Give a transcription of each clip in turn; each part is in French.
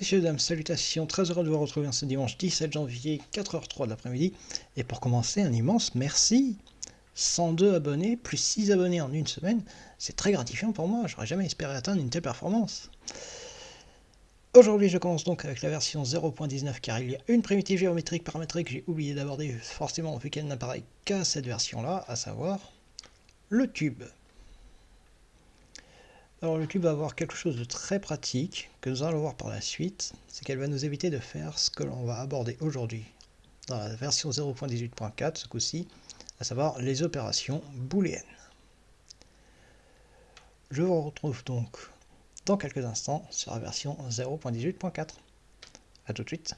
Messieurs, dames, salutations, très heureux de vous retrouver ce dimanche 17 janvier, 4h03 de l'après-midi. Et pour commencer, un immense merci 102 abonnés, plus 6 abonnés en une semaine, c'est très gratifiant pour moi, j'aurais jamais espéré atteindre une telle performance. Aujourd'hui, je commence donc avec la version 0.19 car il y a une primitive géométrique paramétrique que j'ai oublié d'aborder forcément vu qu'elle n'apparaît qu'à cette version-là, à savoir le tube. Alors le tube va avoir quelque chose de très pratique que nous allons voir par la suite, c'est qu'elle va nous éviter de faire ce que l'on va aborder aujourd'hui dans la version 0.18.4 ce coup-ci, à savoir les opérations booléennes. Je vous retrouve donc dans quelques instants sur la version 0.18.4. A tout de suite.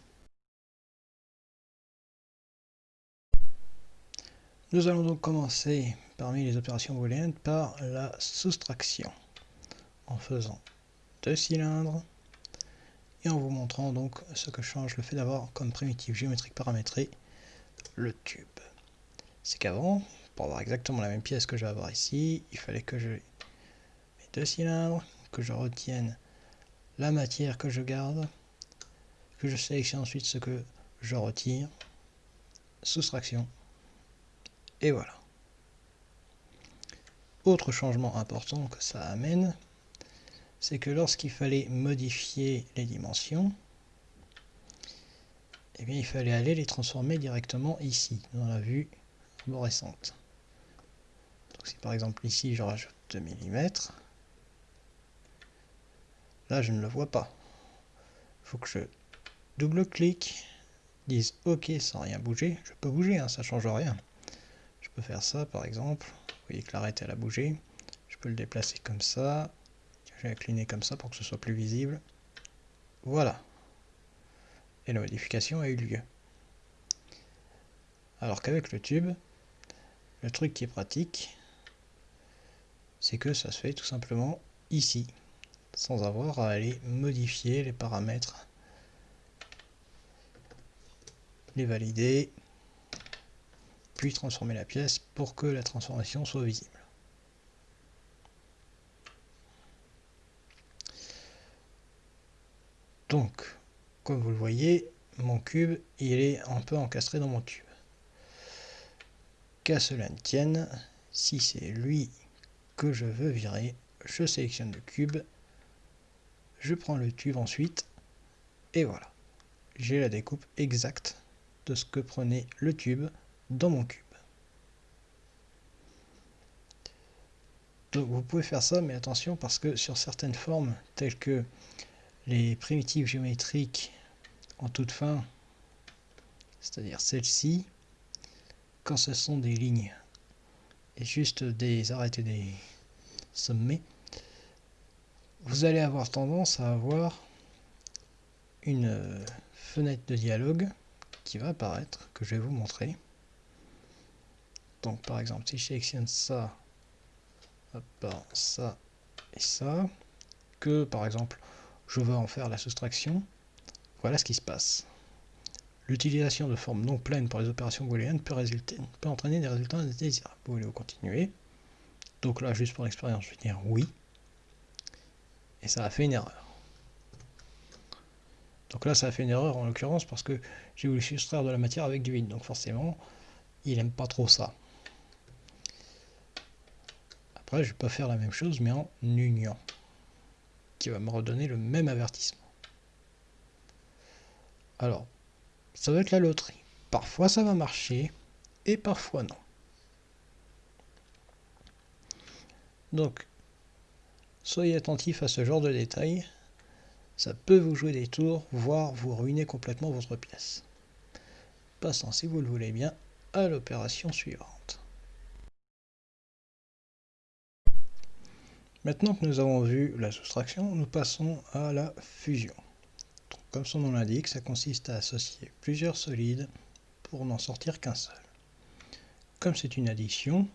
Nous allons donc commencer parmi les opérations booléennes par la soustraction en faisant deux cylindres et en vous montrant donc ce que change le fait d'avoir comme primitive géométrique paramétrée le tube. C'est qu'avant, pour avoir exactement la même pièce que je vais avoir ici, il fallait que je deux cylindres, que je retienne la matière que je garde, que je sélectionne ensuite ce que je retire, soustraction, et voilà. Autre changement important que ça amène, c'est que lorsqu'il fallait modifier les dimensions, eh il fallait aller les transformer directement ici, dans la vue arborescente. Donc si par exemple ici je rajoute 2 mm, là je ne le vois pas. Il faut que je double-clique, dise OK sans rien bouger. Je peux bouger, hein, ça change rien. Je peux faire ça par exemple. Vous voyez que l'arrêt elle a bougé. Je peux le déplacer comme ça. Je vais incliner comme ça pour que ce soit plus visible. Voilà. Et la modification a eu lieu. Alors qu'avec le tube, le truc qui est pratique, c'est que ça se fait tout simplement ici, sans avoir à aller modifier les paramètres, les valider, puis transformer la pièce pour que la transformation soit visible. Donc, comme vous le voyez, mon cube, il est un peu encastré dans mon tube. Qu'à cela ne tienne, si c'est lui que je veux virer, je sélectionne le cube, je prends le tube ensuite, et voilà. J'ai la découpe exacte de ce que prenait le tube dans mon cube. Donc vous pouvez faire ça, mais attention parce que sur certaines formes, telles que les primitives géométriques en toute fin, c'est-à-dire celle-ci, quand ce sont des lignes et juste des arrêtés des sommets, vous allez avoir tendance à avoir une fenêtre de dialogue qui va apparaître, que je vais vous montrer. Donc par exemple, si je sélectionne ça, ça et ça, que par exemple je veux en faire la soustraction, voilà ce qui se passe. L'utilisation de formes non pleines pour les opérations booléennes peut entraîner des résultats indésirables. Vous voulez continuer? Donc là, juste pour l'expérience, je vais dire oui. Et ça a fait une erreur. Donc là, ça a fait une erreur en l'occurrence parce que j'ai voulu soustraire de la matière avec du vide. Donc forcément, il n'aime pas trop ça. Après, je peux faire la même chose, mais en union qui va me redonner le même avertissement. Alors, ça va être la loterie. Parfois ça va marcher, et parfois non. Donc, soyez attentif à ce genre de détails. Ça peut vous jouer des tours, voire vous ruiner complètement votre pièce. Passons, si vous le voulez bien, à l'opération suivante. Maintenant que nous avons vu la soustraction, nous passons à la fusion. comme son nom l'indique, ça consiste à associer plusieurs solides pour n'en sortir qu'un seul. Comme c'est une addition,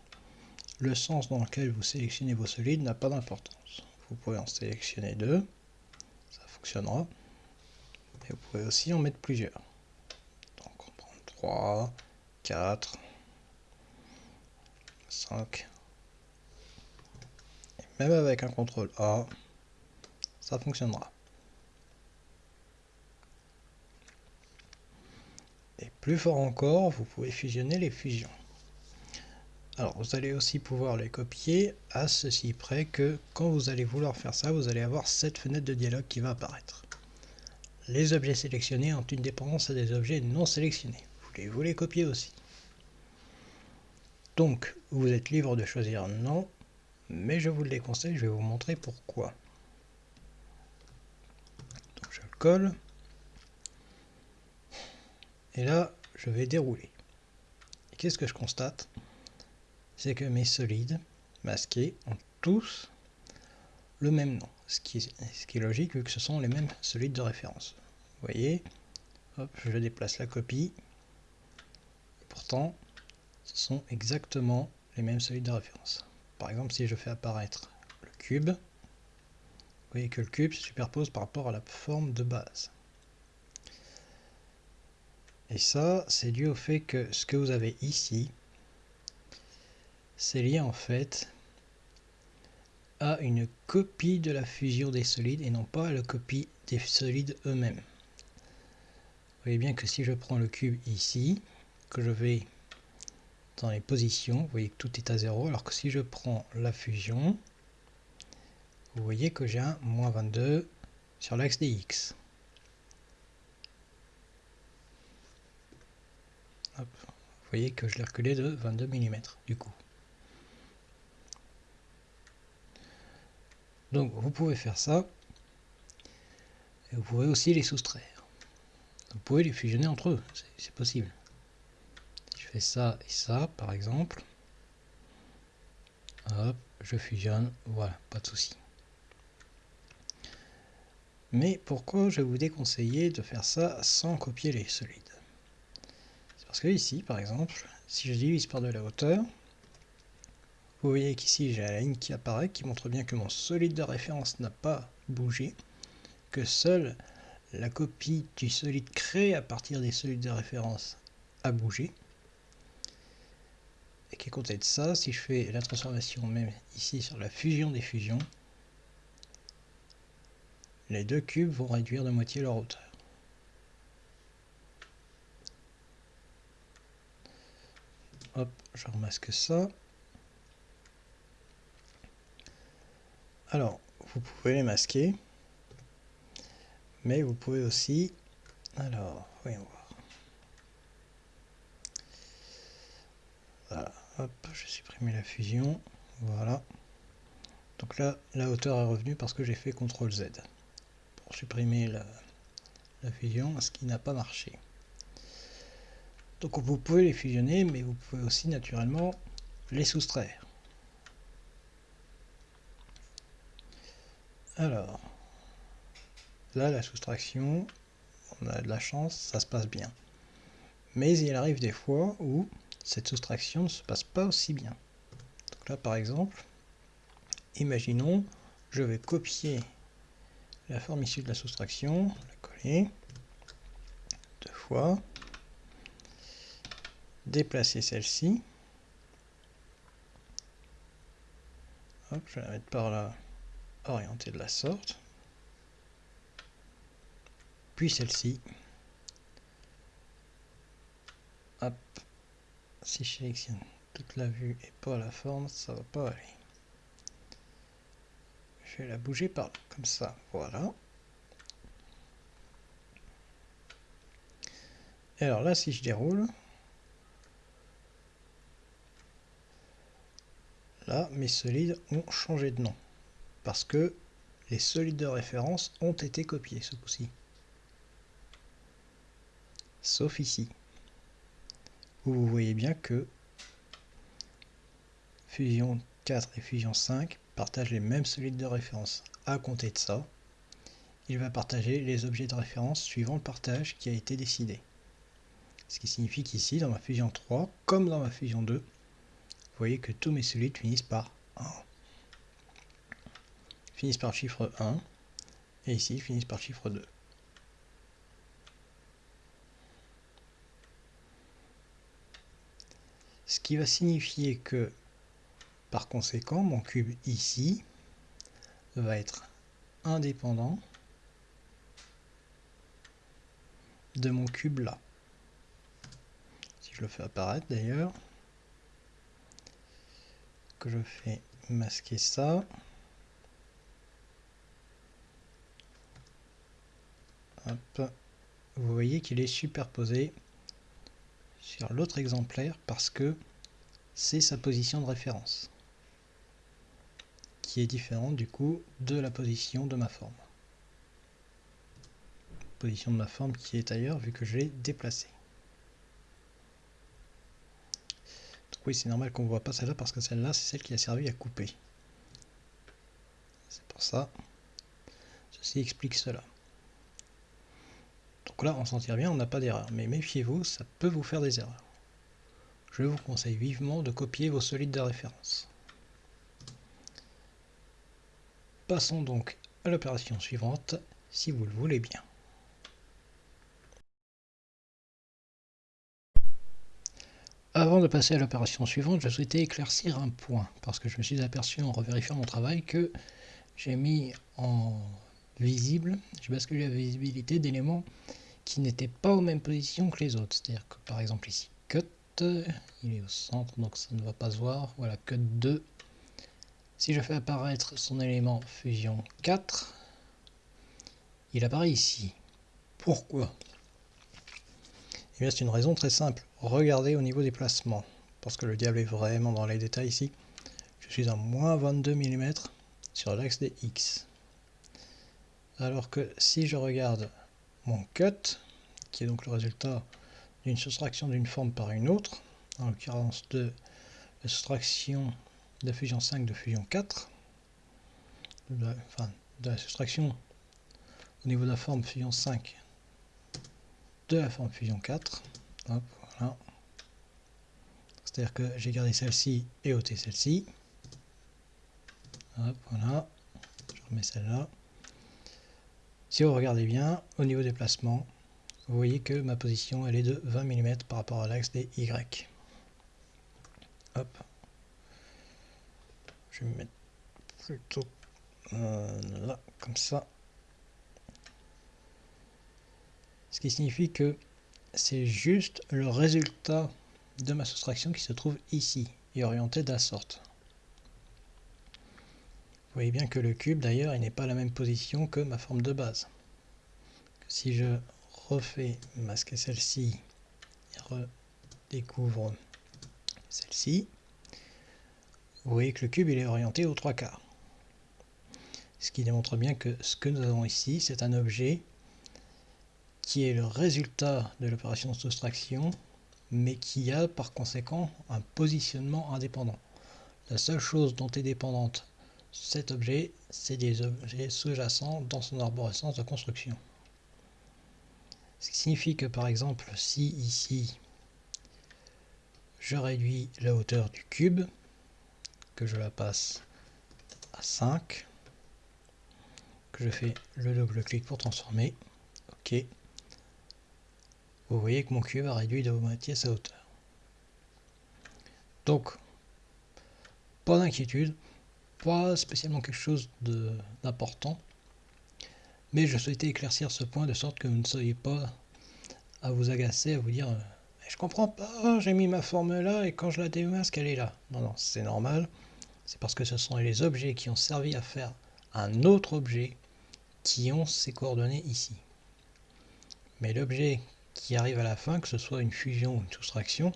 le sens dans lequel vous sélectionnez vos solides n'a pas d'importance. Vous pouvez en sélectionner deux, ça fonctionnera. Et vous pouvez aussi en mettre plusieurs. Donc on prend 3, 4, 5, même avec un contrôle A, ça fonctionnera. Et plus fort encore, vous pouvez fusionner les fusions. Alors vous allez aussi pouvoir les copier à ceci près que quand vous allez vouloir faire ça, vous allez avoir cette fenêtre de dialogue qui va apparaître. Les objets sélectionnés ont une dépendance à des objets non sélectionnés. Voulez-vous les copier aussi. Donc vous êtes libre de choisir non mais je vous le déconseille, je vais vous montrer pourquoi. Je le colle. Et là, je vais dérouler. Qu'est-ce que je constate? C'est que mes solides masqués ont tous le même nom, ce qui, est, logique vu que ce sont les mêmes solides de référence. Vous voyez, je déplace la copie, pourtant ce sont exactement les mêmes solides de référence. Par exemple, si je fais apparaître le cube, vous voyez que le cube se superpose par rapport à la forme de base. Et ça, c'est dû au fait que ce que vous avez ici, c'est lié en fait à une copie de la fusion des solides et non pas à la copie des solides eux-mêmes. Vous voyez bien que si je prends le cube ici, que je vais dans les positions, vous voyez que tout est à 0, alors que si je prends la fusion, vous voyez que j'ai un moins 22 sur l'axe des x. Vous voyez que je l'ai reculé de 22 mm du coup. Donc vous pouvez faire ça. Et vous pouvez aussi les soustraire. Vous pouvez les fusionner entre eux, c'est possible. Ça et ça, par exemple. Hop, je fusionne, voilà, pas de souci. Mais pourquoi je vous déconseiller de faire ça sans copier les solides? C'est parce que ici, par exemple, si je divise par de la hauteur, vous voyez qu'ici j'ai la ligne qui apparaît qui montre bien que mon solide de référence n'a pas bougé, que seule la copie du solide créé à partir des solides de référence a bougé. Et qui est compté de ça, si je fais la transformation même ici sur la fusion des fusions, les deux cubes vont réduire de moitié leur hauteur. Hop, je remasque ça. Alors, vous pouvez les masquer, mais vous pouvez aussi... Alors, voyons voir. Voilà, hop, je supprimer la fusion, voilà. Donc là, la hauteur est revenue parce que j'ai fait CTRL Z pour supprimer la, la fusion, ce qui n'a pas marché. Donc vous pouvez les fusionner, mais vous pouvez aussi naturellement les soustraire. Alors, là, la soustraction, on a de la chance, ça se passe bien. Mais il arrive des fois où cette soustraction ne se passe pas aussi bien. Donc là, par exemple, imaginons, je vais copier la forme issue de la soustraction, la coller, deux fois, déplacer celle-ci, je vais la mettre par là, orientée de la sorte. Puis celle-ci. Si je sélectionne toute la vue et pas la forme, ça va pas aller. Je vais la bouger par comme ça. Voilà. Et alors là, si je déroule, là, mes solides ont changé de nom parce que les solides de référence ont été copiés ce coup-ci. Sauf ici, où vous voyez bien que Fusion 4 et Fusion 5 partagent les mêmes solides de référence. À compter de ça, il va partager les objets de référence suivant le partage qui a été décidé. Ce qui signifie qu'ici, dans ma Fusion 3, comme dans ma Fusion 2, vous voyez que tous mes solides finissent par 1 finissent par chiffre 1, et ici finissent par chiffre 2. Ce qui va signifier que, par conséquent, mon cube ici va être indépendant de mon cube là. je le fais apparaître d'ailleurs, que je fais masquer ça. Vous voyez qu'il est superposé sur l'autre exemplaire parce que c'est sa position de référence qui est différente du coup de la position de ma forme. Position de ma forme qui est ailleurs vu que je l'ai déplacée. oui, c'est normal qu'on ne voit pas celle-là parce que celle-là, c'est celle qui a servi à couper. C'est pour ça. Ceci explique cela. Donc là, on s'en tire bien, on n'a pas d'erreur. Mais méfiez-vous, ça peut vous faire des erreurs. Je vous conseille vivement de copier vos solides de référence. Passons donc à l'opération suivante, si vous le voulez bien. Avant de passer à l'opération suivante, je souhaitais éclaircir un point, parce que je me suis aperçu en revérifiant mon travail que j'ai mis en visible, j'ai basculé la visibilité d'éléments qui n'étaient pas aux mêmes positions que les autres. C'est-à-dire que par exemple ici, cut, il est au centre, donc ça ne va pas se voir. Voilà, cut 2. Si je fais apparaître son élément fusion 4, il apparaît ici. Pourquoi? Eh bien c'est une raison très simple. Regardez au niveau des placements, parce que le diable est vraiment dans les détails ici. Je suis à moins 22 mm sur l'axe des X. Alors que si je regarde mon cut, qui est donc le résultat d'une soustraction d'une forme par une autre, en l'occurrence de la soustraction de fusion 5 de fusion 4, enfin de la soustraction au niveau de la forme fusion 5 de la forme fusion 4. voilà. C'est-à-dire que j'ai gardé celle-ci et ôté celle-ci. voilà. Je remets celle-là. Si vous regardez bien, au niveau des placements, vous voyez que ma position elle est de 20 mm par rapport à l'axe des Y. Hop. Je vais me mettre plutôt euh, là, comme ça. Ce qui signifie que c'est juste le résultat de ma soustraction qui se trouve ici et orienté de la sorte. Vous voyez bien que le cube d'ailleurs il n'est pas à la même position que ma forme de base. Si je refais masquer celle-ci et redécouvre celle-ci, vous voyez que le cube il est orienté aux trois quarts. Ce qui démontre bien que ce que nous avons ici c'est un objet qui est le résultat de l'opération de soustraction, mais qui a par conséquent un positionnement indépendant. La seule chose dont est dépendante cet objet, c'est des objets sous-jacents dans son arborescence de construction. Ce qui signifie que par exemple, si ici, je réduis la hauteur du cube, que je la passe à 5, que je fais le double clic pour transformer, ok, vous voyez que mon cube a réduit de moitié sa hauteur. Donc, pas d'inquiétude, pas spécialement quelque chose d'important, mais je souhaitais éclaircir ce point de sorte que vous ne soyez pas à vous agacer, à vous dire je comprends pas, j'ai mis ma forme là et quand je la démasque elle est là. Non, non, c'est normal, c'est parce que ce sont les objets qui ont servi à faire un autre objet qui ont ces coordonnées ici. Mais l'objet qui arrive à la fin, que ce soit une fusion ou une soustraction,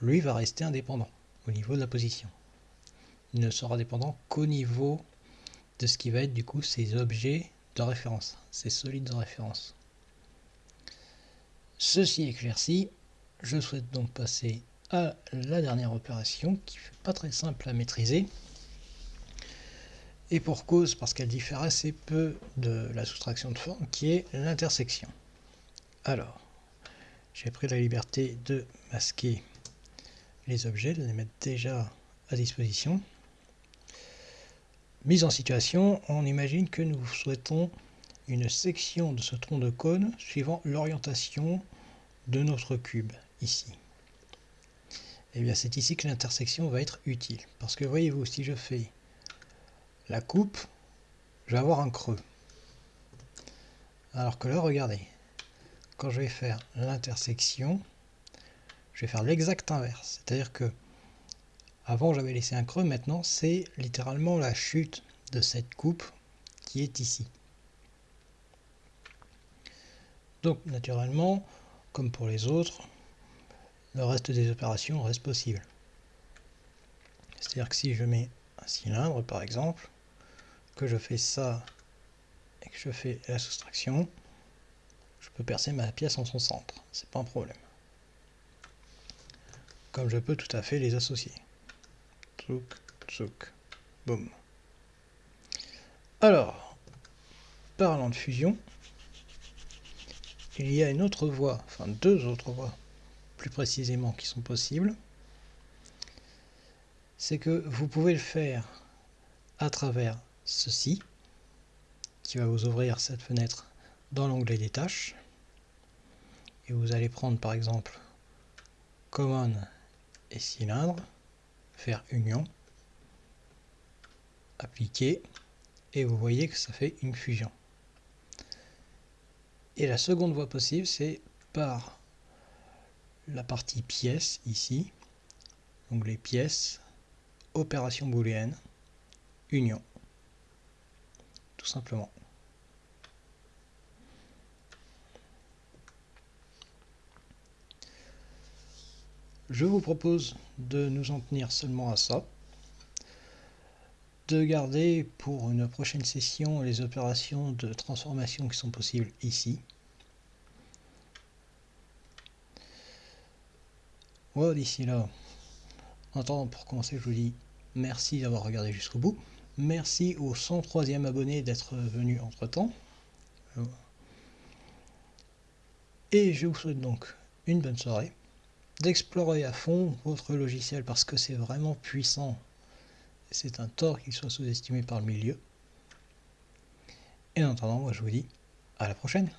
lui va rester indépendant au niveau de la position. Il ne sera dépendant qu'au niveau de ce qui va être du coup ses objets de référence, ses solides de référence. Ceci éclairci, je souhaite donc passer à la dernière opération qui n'est pas très simple à maîtriser. Et pour cause, parce qu'elle diffère assez peu de la soustraction de forme, qui est l'intersection. Alors, j'ai pris la liberté de masquer les objets, de les mettre déjà à disposition. Mise en situation, on imagine que nous souhaitons une section de ce tronc de cône suivant l'orientation de notre cube, ici. Et eh bien c'est ici que l'intersection va être utile. Parce que voyez-vous, si je fais la coupe, je vais avoir un creux. Alors que là, regardez, quand je vais faire l'intersection, je vais faire l'exact inverse. C'est-à-dire que avant j'avais laissé un creux, maintenant c'est littéralement la chute de cette coupe qui est ici. Donc naturellement, comme pour les autres, le reste des opérations reste possible. C'est-à-dire que si je mets un cylindre par exemple, que je fais ça et que je fais la soustraction, je peux percer ma pièce en son centre, c'est pas un problème. Comme je peux tout à fait les associer. Alors, parlant de fusion, il y a une autre voie, enfin deux autres voies plus précisément qui sont possibles. C'est que vous pouvez le faire à travers ceci, qui va vous ouvrir cette fenêtre dans l'onglet des tâches. Et vous allez prendre par exemple Common et cylindre, faire union, appliquer, et vous voyez que ça fait une fusion. Et la seconde voie possible, c'est par la partie pièces ici, donc les pièces, opération booléenne, union, tout simplement. Je vous propose de nous en tenir seulement à ça, de garder pour une prochaine session les opérations de transformation qui sont possibles ici. Voilà, d'ici là, en attendant, pour commencer, je vous dis merci d'avoir regardé jusqu'au bout. Merci au 103e abonné d'être venu entre temps. Et je vous souhaite donc une bonne soirée d'explorer à fond votre logiciel parce que c'est vraiment puissant. C'est un tort qu'il soit sous-estimé par le milieu. Et en attendant, moi je vous dis à la prochaine.